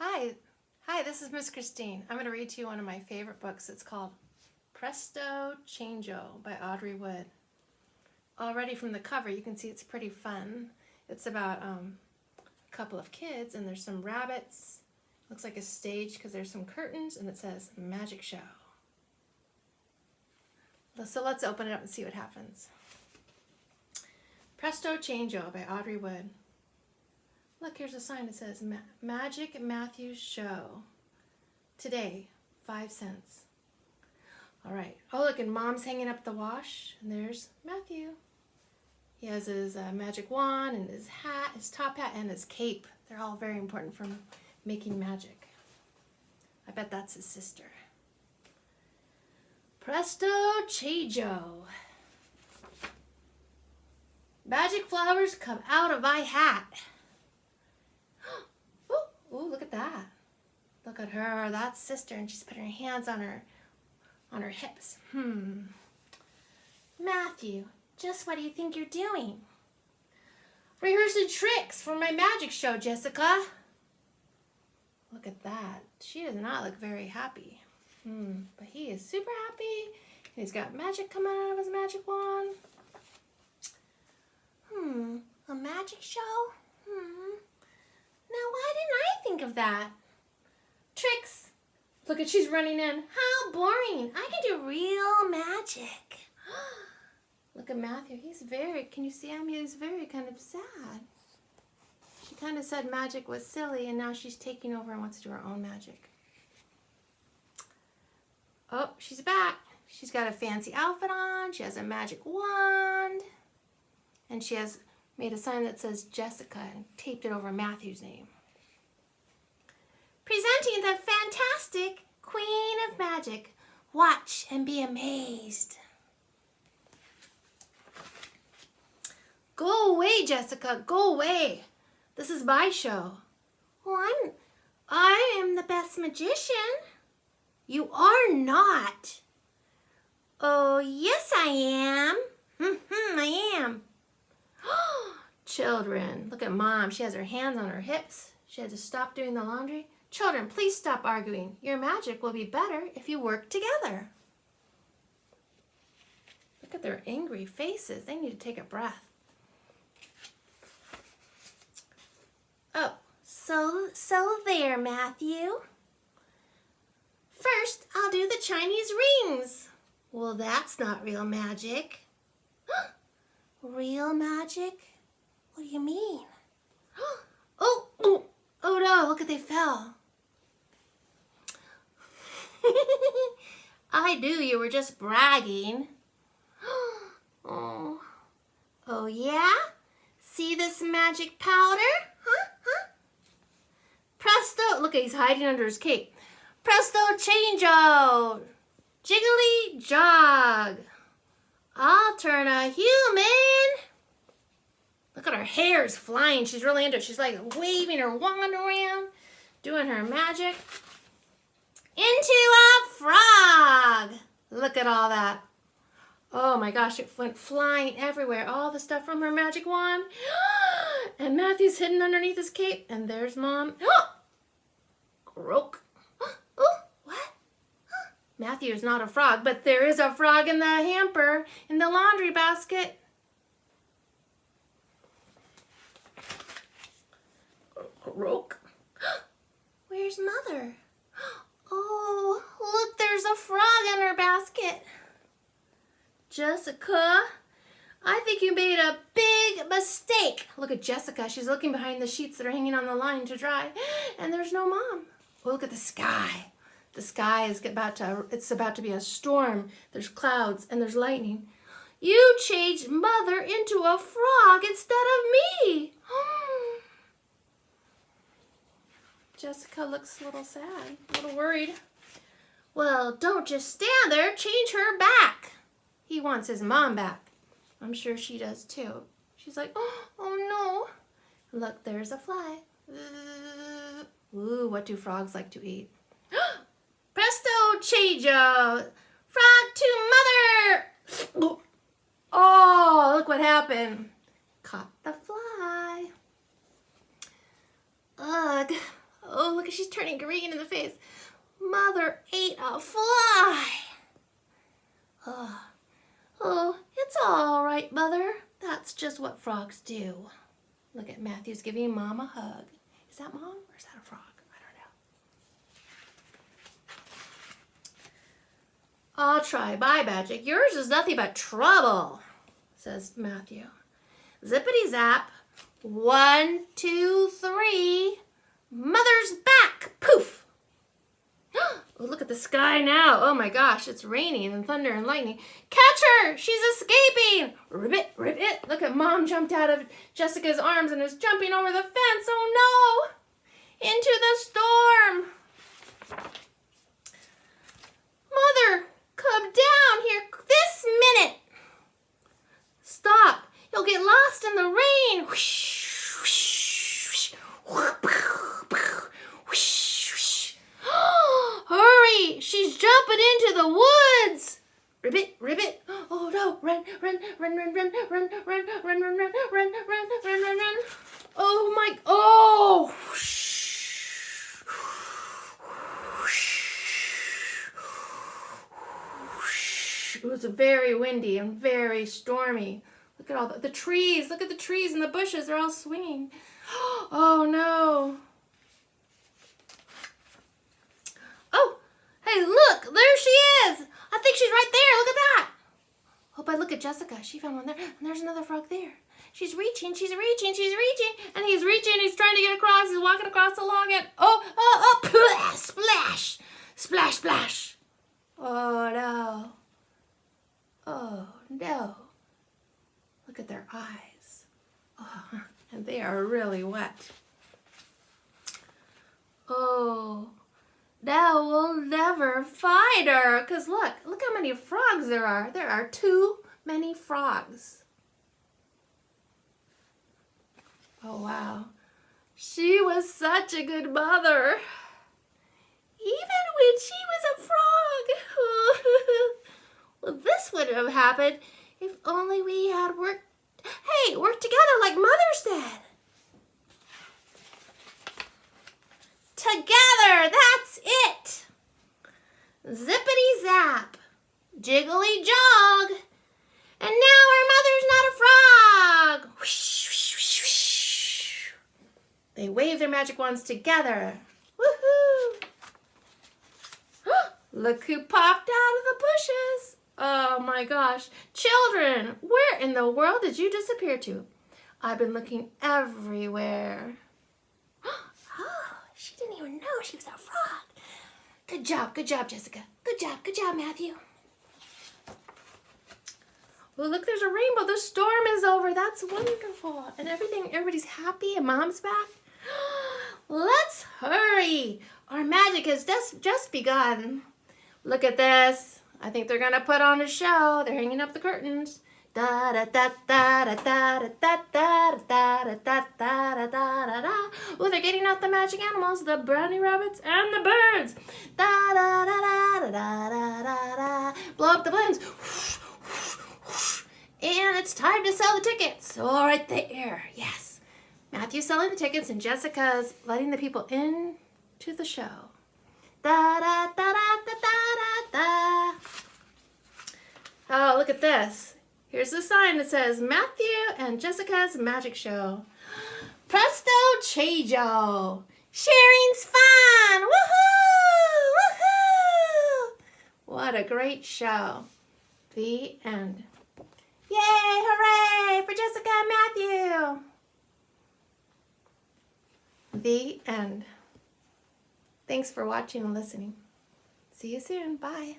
Hi, hi, this is Miss Christine. I'm going to read to you one of my favorite books. It's called Presto Changeo by Audrey Wood. Already from the cover, you can see it's pretty fun. It's about um, a couple of kids and there's some rabbits. Looks like a stage because there's some curtains and it says magic show. So let's open it up and see what happens. Presto Changeo by Audrey Wood. Look, here's a sign that says Ma Magic Matthews Show. Today, five cents. All right. Oh, look, and Mom's hanging up the wash, and there's Matthew. He has his uh, magic wand and his hat, his top hat, and his cape. They're all very important for making magic. I bet that's his sister. Presto Changeo. Magic flowers come out of my hat. Oh, look at that. Look at her, that's sister, and she's putting her hands on her on her hips. Hmm. Matthew, just what do you think you're doing? Rehearsing tricks for my magic show, Jessica. Look at that. She does not look very happy. Hmm. But he is super happy. He's got magic coming out of his magic wand. Hmm. A magic show? Hmm. Now, why didn't I think of that? Tricks. Look at she's running in. How boring. I can do real magic. Look at Matthew. He's very, can you see him? He's very kind of sad. She kind of said magic was silly and now she's taking over and wants to do her own magic. Oh, she's back. She's got a fancy outfit on. She has a magic wand. And she has made a sign that says Jessica and taped it over Matthew's name. Presenting the fantastic Queen of Magic. Watch and be amazed. Go away, Jessica. Go away. This is my show. Well, I'm, I am the best magician. You are not. Oh, yes, I am. Mm-hmm, I am. Children, look at mom. She has her hands on her hips. She had to stop doing the laundry. Children, please stop arguing. Your magic will be better if you work together. Look at their angry faces. They need to take a breath. Oh, so, so there, Matthew. First, I'll do the Chinese rings. Well, that's not real magic. real magic? What do you mean? Oh, oh, oh no, look at they fell. I knew you were just bragging. oh. oh yeah? See this magic powder? Huh? Huh? Presto, look, he's hiding under his cape. Presto changeo, jiggly jog. I'll turn a human. Look at her hair is flying. She's really into it. She's like waving her wand around, doing her magic. Into a frog. Look at all that. Oh my gosh, it went flying everywhere. All the stuff from her magic wand. And Matthew's hidden underneath his cape. And there's mom. Croak. What? Matthew is not a frog, but there is a frog in the hamper in the laundry basket. Croak. Where's mother? Oh, look, there's a frog basket. Jessica, I think you made a big mistake. Look at Jessica. She's looking behind the sheets that are hanging on the line to dry. And there's no mom. Oh, look at the sky. The sky is about to, it's about to be a storm. There's clouds and there's lightning. You changed mother into a frog instead of me. Jessica looks a little sad, a little worried. Well, don't just stand there. Change her back. He wants his mom back. I'm sure she does too. She's like, oh, oh no. Look, there's a fly. Ooh, what do frogs like to eat? Presto changeo! Frog to mother! Oh, look what happened. Caught the fly. Ugh. Oh, look, she's turning green in the face. Mother ate a fly. Oh, oh, it's all right, Mother. That's just what frogs do. Look at Matthew's giving Mom a hug. Is that Mom or is that a frog? I don't know. I'll try. Bye, Magic. Yours is nothing but trouble, says Matthew. Zippity zap. One, two, three. Mother's back. Poof. At the sky now. Oh my gosh, it's raining and thunder and lightning. Catch her! She's escaping! Ribbit, ribbit. Look at mom jumped out of Jessica's arms and is jumping over the fence. Oh no! Into the storm. Mother, come down here this minute. Stop. You'll get lost in the rain. Whoosh, whoosh, whoosh. Hurry! She's jumping into the woods. Ribbit, ribbit. Oh! Run, run, run, run, run, run, run, run, run, run, run, run, run, run, run. Oh my! Oh! It was very windy and very stormy. Look at all the, the trees. Look at the trees and the bushes. They're all swinging. Oh no. Oh, hey, look. There she is. I think she's right there. Look at that. Oh, Hope I look at Jessica. She found one there. And there's another frog there. She's reaching, she's reaching, she's reaching. And he's reaching, he's trying to get across. He's walking across the log and oh, oh, oh, splash, splash, splash. Oh no. Oh no. Look at their eyes. Oh, and they are really wet. Oh, now we'll find. Because look, look how many frogs there are. There are too many frogs. Oh, wow. She was such a good mother. Even when she was a frog. well, this wouldn't have happened if only we had worked, hey, worked together like Mother said. Together, that's it. Zippity zap, jiggly jog. And now our mother's not a frog. Whoosh, whoosh, whoosh. They wave their magic wands together. Woohoo! Look who popped out of the bushes. Oh my gosh. Children, where in the world did you disappear to? I've been looking everywhere. Oh, she didn't even know she was a frog. Good job, good job, Jessica. Good job, good job, Matthew. Well, look, there's a rainbow. The storm is over. That's wonderful. And everything, everybody's happy and mom's back. Let's hurry. Our magic has just, just begun. Look at this. I think they're gonna put on a show. They're hanging up the curtains. Da da da da da da da da da da da da da da da da. Oh, they're getting out the magic animals, the brownie rabbits and the birds. Da da da da da da da da. Blow up the balloons. And it's time to sell the tickets. All right there. Yes. Matthew's selling the tickets and Jessica's letting the people in to the show. Da da da da da da da. Oh, look at this. Here's the sign that says Matthew and Jessica's Magic Show. Presto Chango. Sharing's fun. Woohoo! Woohoo! What a great show. The end. Yay! Hooray for Jessica and Matthew. The end. Thanks for watching and listening. See you soon. Bye.